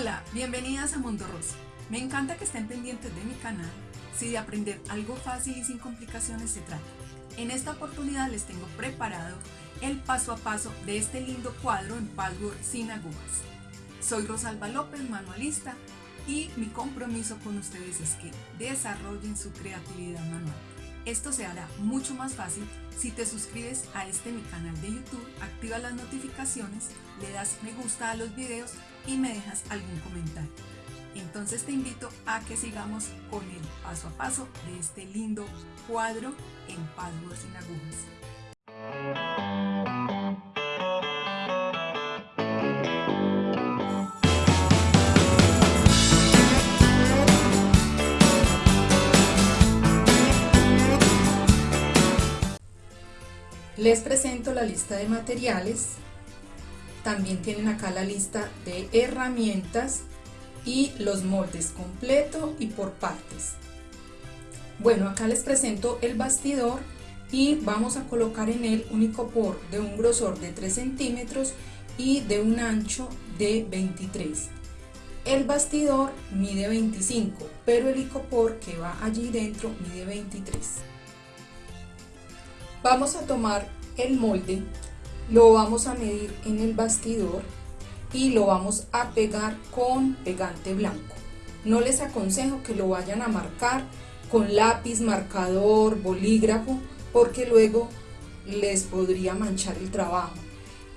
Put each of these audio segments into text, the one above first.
Hola, bienvenidas a Mundo Rosa. Me encanta que estén pendientes de mi canal si de aprender algo fácil y sin complicaciones se trata. En esta oportunidad les tengo preparado el paso a paso de este lindo cuadro en patchwork sin agujas. Soy Rosalba López, manualista, y mi compromiso con ustedes es que desarrollen su creatividad manual. Esto se hará mucho más fácil si te suscribes a este mi canal de YouTube, activas las notificaciones, le das me gusta a los videos y me dejas algún comentario. Entonces te invito a que sigamos con el paso a paso de este lindo cuadro en Password sin agujas. Les presento la lista de materiales. También tienen acá la lista de herramientas y los moldes completo y por partes. Bueno, acá les presento el bastidor y vamos a colocar en él un icopor de un grosor de 3 centímetros y de un ancho de 23. El bastidor mide 25, pero el icopor que va allí dentro mide 23. Vamos a tomar el molde, lo vamos a medir en el bastidor y lo vamos a pegar con pegante blanco. No les aconsejo que lo vayan a marcar con lápiz, marcador, bolígrafo, porque luego les podría manchar el trabajo.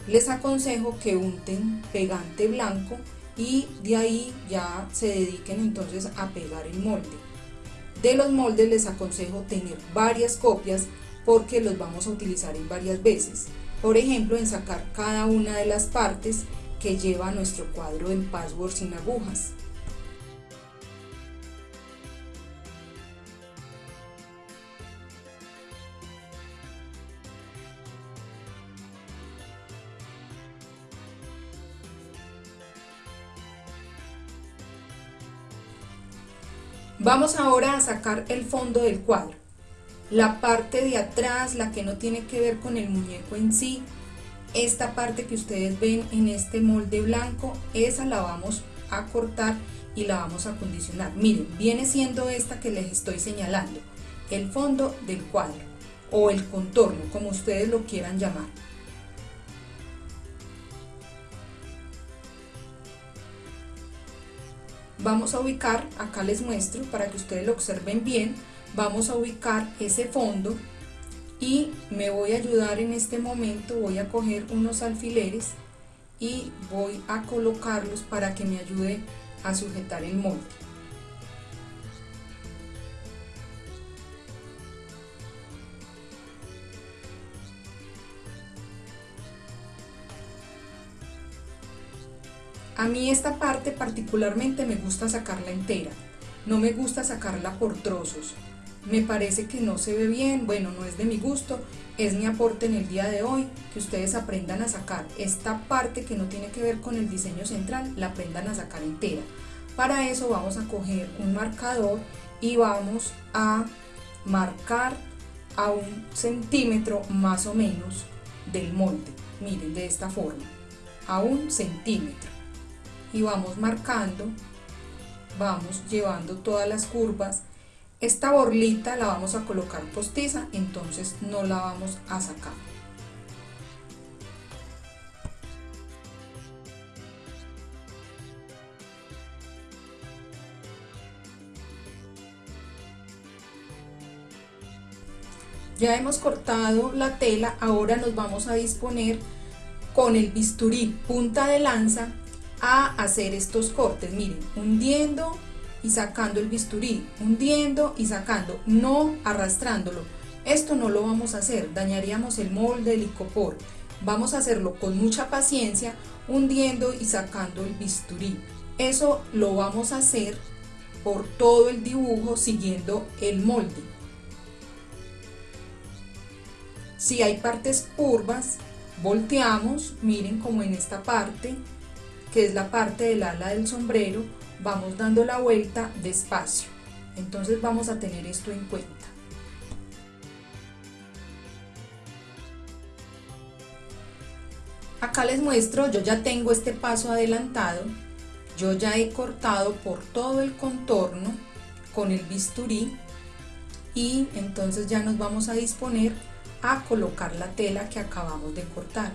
Les aconsejo que unten pegante blanco y de ahí ya se dediquen entonces a pegar el molde. De los moldes les aconsejo tener varias copias porque los vamos a utilizar en varias veces. Por ejemplo, en sacar cada una de las partes que lleva nuestro cuadro en password sin agujas. Vamos ahora a sacar el fondo del cuadro. La parte de atrás, la que no tiene que ver con el muñeco en sí, esta parte que ustedes ven en este molde blanco, esa la vamos a cortar y la vamos a acondicionar. Miren, viene siendo esta que les estoy señalando, el fondo del cuadro o el contorno, como ustedes lo quieran llamar. Vamos a ubicar, acá les muestro para que ustedes lo observen bien, vamos a ubicar ese fondo y me voy a ayudar en este momento, voy a coger unos alfileres y voy a colocarlos para que me ayude a sujetar el molde. A mí esta parte particularmente me gusta sacarla entera, no me gusta sacarla por trozos, me parece que no se ve bien, bueno, no es de mi gusto, es mi aporte en el día de hoy, que ustedes aprendan a sacar esta parte que no tiene que ver con el diseño central, la aprendan a sacar entera. Para eso vamos a coger un marcador y vamos a marcar a un centímetro más o menos del molde, miren, de esta forma, a un centímetro. Y vamos marcando, vamos llevando todas las curvas esta borlita la vamos a colocar postiza, entonces no la vamos a sacar. Ya hemos cortado la tela, ahora nos vamos a disponer con el bisturí punta de lanza a hacer estos cortes, miren, hundiendo y sacando el bisturí, hundiendo y sacando, no arrastrándolo. Esto no lo vamos a hacer, dañaríamos el molde, el icopor. Vamos a hacerlo con mucha paciencia, hundiendo y sacando el bisturí. Eso lo vamos a hacer por todo el dibujo siguiendo el molde. Si hay partes curvas, volteamos, miren como en esta parte, que es la parte del ala del sombrero, vamos dando la vuelta despacio. Entonces vamos a tener esto en cuenta. Acá les muestro, yo ya tengo este paso adelantado Yo ya he cortado por todo el contorno con el bisturí y entonces ya nos vamos a disponer a colocar la tela que acabamos de cortar.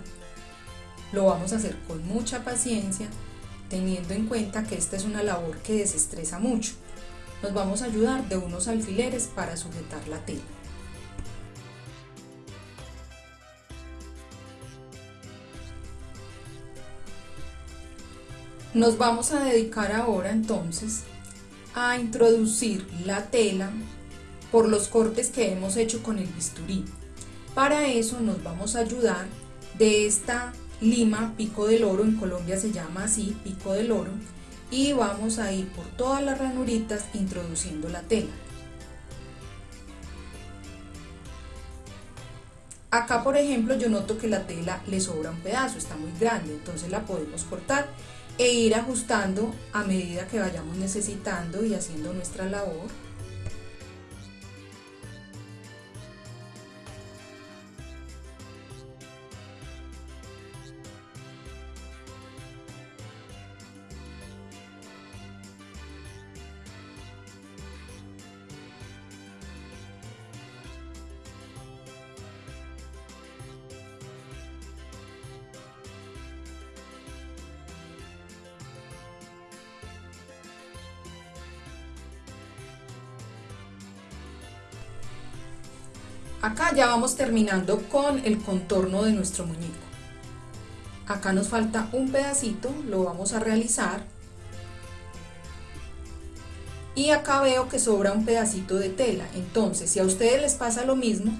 Lo vamos a hacer con mucha paciencia, teniendo en cuenta que esta es una labor que desestresa mucho. Nos vamos a ayudar de unos alfileres para sujetar la tela. Nos vamos a dedicar ahora entonces a introducir la tela por los cortes que hemos hecho con el bisturí. Para eso nos vamos a ayudar de esta lima pico del oro, en Colombia se llama así, pico del oro, y vamos a ir por todas las ranuritas introduciendo la tela. Acá por ejemplo yo noto que la tela le sobra un pedazo, está muy grande, entonces la podemos cortar e ir ajustando a medida que vayamos necesitando y haciendo nuestra labor. Acá ya vamos terminando con el contorno de nuestro muñeco. Acá nos falta un pedacito, lo vamos a realizar. Y acá veo que sobra un pedacito de tela, entonces si a ustedes les pasa lo mismo,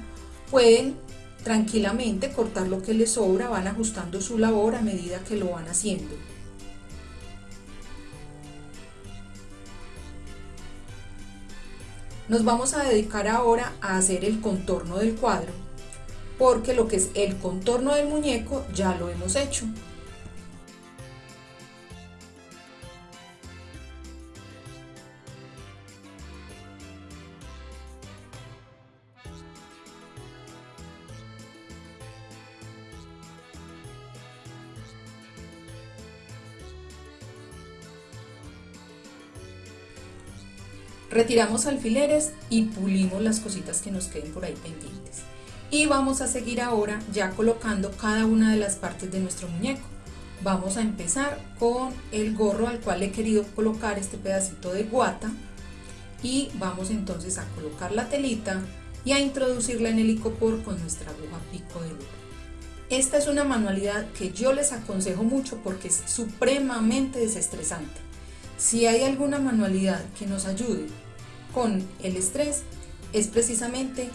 pueden tranquilamente cortar lo que les sobra, van ajustando su labor a medida que lo van haciendo. Nos vamos a dedicar ahora a hacer el contorno del cuadro, porque lo que es el contorno del muñeco ya lo hemos hecho. Retiramos alfileres y pulimos las cositas que nos queden por ahí pendientes. Y vamos a seguir ahora ya colocando cada una de las partes de nuestro muñeco. Vamos a empezar con el gorro al cual he querido colocar este pedacito de guata y vamos entonces a colocar la telita y a introducirla en el icopor con nuestra aguja pico de oro. Esta es una manualidad que yo les aconsejo mucho porque es supremamente desestresante. Si hay alguna manualidad que nos ayude con el estrés, es precisamente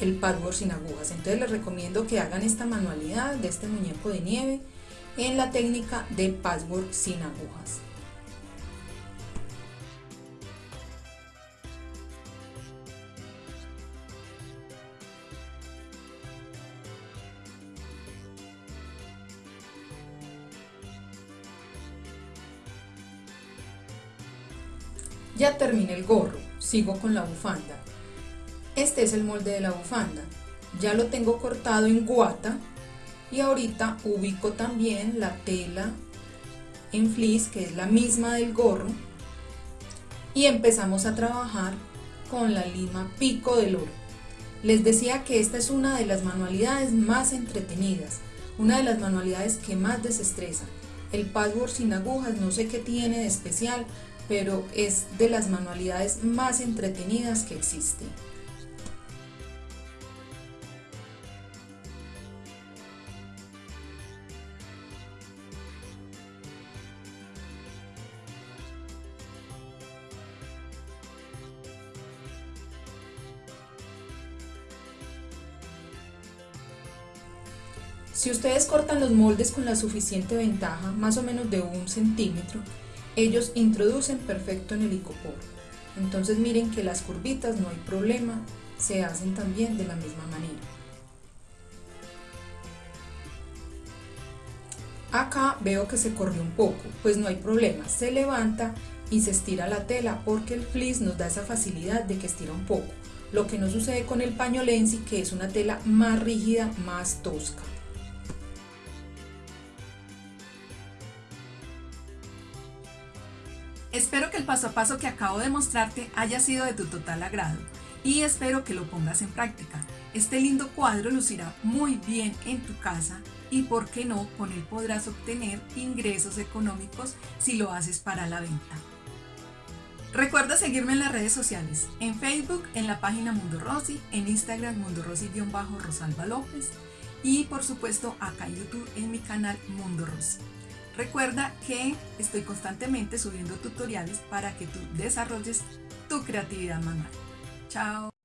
el patchwork sin agujas. Entonces les recomiendo que hagan esta manualidad de este muñeco de nieve en la técnica de patchwork sin agujas. Ya terminé el gorro, sigo con la bufanda. Este es el molde de la bufanda. Ya lo tengo cortado en guata y ahorita ubico también la tela en fleece, que es la misma del gorro, y empezamos a trabajar con la lima pico del oro. Les decía que esta es una de las manualidades más entretenidas, una de las manualidades que más desestresan. El patchwork sin agujas no sé qué tiene de especial, pero es de las manualidades más entretenidas que existen. Si ustedes cortan los moldes con la suficiente ventaja, más o menos de un centímetro, ellos introducen perfecto en el icopor. Entonces miren que las curvitas no hay problema, se hacen también de la misma manera. Acá veo que se corrió un poco, pues no hay problema, se levanta y se estira la tela porque el fleece nos da esa facilidad de que estira un poco, lo que no sucede con el paño lenzi que es una tela más rígida, más tosca. Espero que el paso a paso que acabo de mostrarte haya sido de tu total agrado y espero que lo pongas en práctica. Este lindo cuadro lucirá muy bien en tu casa y por qué no con él podrás obtener ingresos económicos si lo haces para la venta. Recuerda seguirme en las redes sociales, en Facebook en la página Mundo Rosy, en Instagram Mundo Rosy-Rosalba López y por supuesto acá en YouTube en mi canal Mundo Rosy. Recuerda que estoy constantemente subiendo tutoriales para que tú desarrolles tu creatividad manual. Chao.